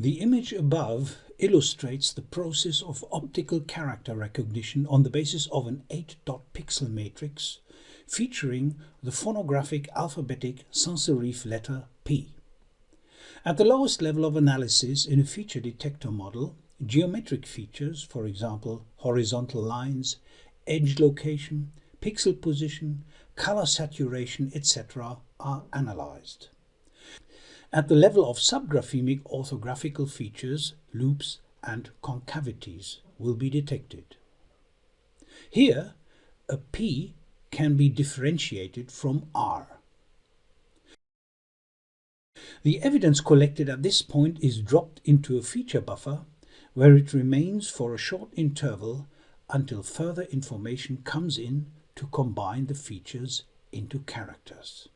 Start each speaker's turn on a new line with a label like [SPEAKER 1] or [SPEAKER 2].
[SPEAKER 1] The image above illustrates the process of optical character recognition on the basis of an 8-dot pixel matrix featuring the phonographic alphabetic sans-serif letter P. At the lowest level of analysis in a feature detector model, geometric features, for example horizontal lines, edge location, pixel position, color saturation, etc. are analyzed. At the level of subgraphemic orthographical features, loops and concavities will be detected. Here, a P can be differentiated from R. The evidence collected at this point is dropped into a feature buffer where it remains for a short interval until further information comes in to combine the features into characters.